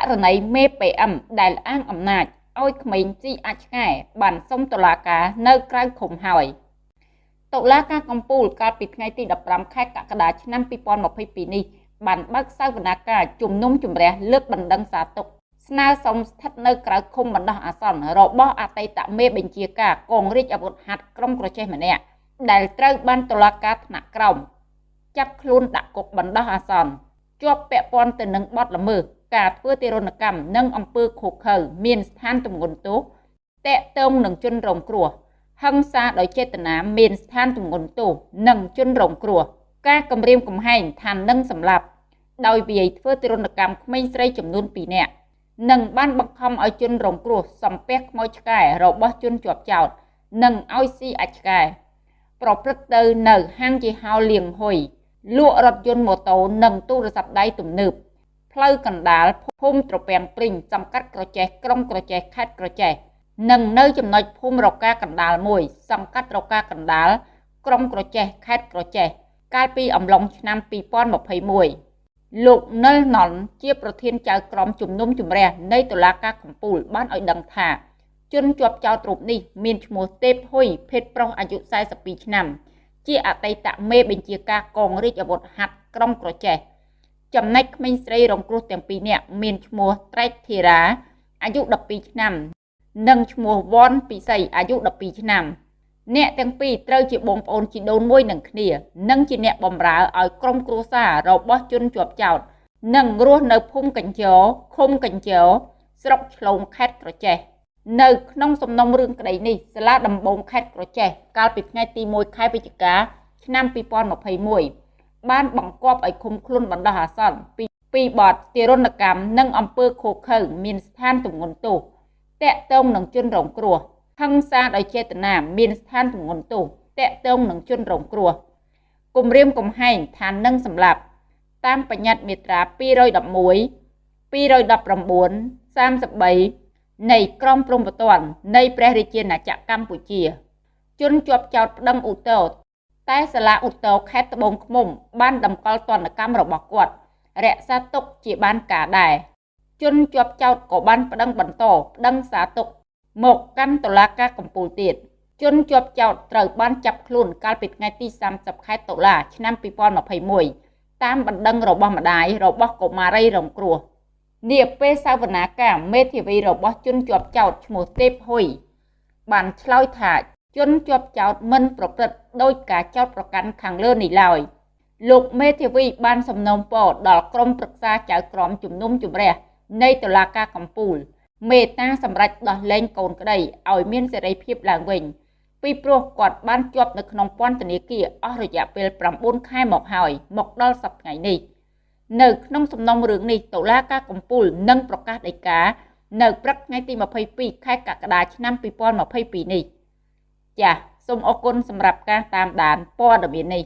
ករណីមេ PM ដែលអាងអំណាចឲ្យក្មេងជីអាចឆ្កែបានសុំតុលាការនៅក្រៅឃុំហើយតុលាការកំពូលកាលពីថ្ងៃទី15ខែកក្កដាឆ្នាំ2022នេះបានបើកសវនាការជំនុំជម្រះលើកបណ្ដឹងសារទុកស្នើសុំស្ថិតនៅក្រៅឃុំបណ្ដោះអាសន្នរបស់អតីតមេបញ្ជាការកងរាជអាវុធហត្ថក្រុមក្រចេះម្នាក់ដែលត្រូវបានតុលាការថ្នាក់ក្រោមចាប់ខ្លួនដាក់គុកបណ្ដោះអាសន្នជាប់ពាក់ព័ន្ធទៅនឹងបទល្មើស ការធ្វើទារុណកម្មនិងអំពើឃោឃៅមានស្ថានទម្ងន់ទោសតេតងនឹងជនរងគ្រោះហិង្សាដោយចេតនាមានស្ថានទម្ងន់ទោសនិងជនរងគ្រោះការគំរាមកំហែងឋាននឹងសម្លាប់ដោយវាយធ្វើទារុណកម្មក្មេងស្រីចំនួន2នាក់និងបានបង្ខំឲ្យជនរងគ្រោះសំពះខ្មោចឆ្កែរបស់ជនជាប់ចោតនិងឲ្យស៊ីអាចឆ្កែប្រព្រឹត្តទៅនៅហាងជាហោលៀងហ៊ុយលក់រថយន្តម៉ូតូនិងទូរស័ព្ទដៃទំនើប ផ្លូវកណ្ដាលភូមិត្រពាំងព្រីងសង្កាត់ក្រចេះក្រុងក្រចេះខេត្តក្រចេះនិងនៅចំណុចភូមិរកាកណ្ដាលមួយសង្កាត់រកាកណ្ដាលក្រុងក្រចេះខេត្តក្រចេះកាលពីអំឡុងឆ្នាំ2021លោកនិលណុនជាប្រធានចៅក្រមជំនុំជម្រះនៃតុលាការកំពូលបានឲ្យដឹងថាជនជាប់ចោតរូបនេះមានឈ្មោះទេពហ៊ុយភេទប្រុសអាយុ42ឆ្នាំ ជាអតីតមេបញ្ជាការកងរាជអាវុធហត្ថក្រុងក្រចេះ ចំណែកក្មេងស្រីរងគ្រោះទាំងពីរនាក់មានឈ្មោះត្រែកធីរ៉ាអាយុ12ឆ្នាំ និងឈ្មោះវ៉នពិសីអាយុ12ឆ្នាំអ្នកទាំងពីរត្រូវជាបងប្អូនជីដូនមួយនឹងគ្នានិងជាអ្នកបម្រើឲ្យក្រុមគ្រួសាររបស់ជនជាប់ចោតនិងរស់នៅភូមិកញ្ជរឃុំកញ្ជរស្រុកឆ្លងខេត្តក្រចេះនៅក្នុងសំណុំរឿងក្តីនេះសាលាដំបងខេត្តក្រចេះកាលពីថ្ងៃទី1ខែវិច្ឆិកាឆ្នាំ2021 បានបង្គាប់ឲ្យឃុំខ្លួនបណ្ដោះអាសន្នពីពីបទទារុណកម្មនិងអំពើឃោឃៅមានស្ថានទម្ងន់ទោសតកតងនឹងជនរងគ្រោះហិង្សាដោយចេតនាមានស្ថានទម្ងន់ទោសតកតងនឹងជនរងគ្រោះគម្រាមកំហែងឋាននឹងសម្លាប់តាមបញ្ញត្តិមាត្រា211 219 33នៃក្រមព្រំប្រទាននៃព្រះរាជាណាចក្រកម្ពុជា ជនជាប់ចោតប្តឹងឧទ្ធរ តែសាលាឧទ្ធរខេត្តត្បូងឃ្មុំ បានតម្កល់ទណ្ឌកម្មរបស់គាត់រក្សាទុកជាបានការដែរជនជាប់ចោតក៏បានប្តឹងបន្តប្តឹងសារទុកមកកាន់តុលាការកំពូលទៀតជនជាប់ចោតត្រូវបានចាប់ខ្លួនកាលពីថ្ងៃទី30ខែតុលាឆ្នាំ2021តាមបណ្ដឹងរបស់ម្ដាយរបស់កុមារីរងគ្រោះនាពេលសវនាការមេធាវីរបស់ជនជាប់ចោតឈ្មោះទេពហ៊ុយបានឆ្លើយថា ជនជាប់ចោតមិនប្រព្រឹត្តដោយការចោតប្រកាន់ខាងលើនេះឡើយលោកមេធាវីបានសំណូមពរដល់ក្រុមប្រឹក្សាចៅក្រមជំនុំជម្រះនៃតុលាការកំពូល មេត្តាសម្រេចដោះលែងកូនក្តីឲ្យមានសេរីភាពឡើងវិញ ពីព្រោះគាត់បានជាប់នៅក្នុងពន្ធនាគារអស់រយៈពេល9ខែមកហើយមកដល់សប្តាហ៍ថ្ងៃនេះនៅក្នុងសំណុំរឿងនេះតុលាការកំពូលនឹងប្រកាសដីកានៅព្រឹកថ្ងៃទី22ខែកក្កដាឆ្នាំ2022នេះ ចាសសូមអរគុណសម្រាប់ការតាមដានព័ត៌មាននេះ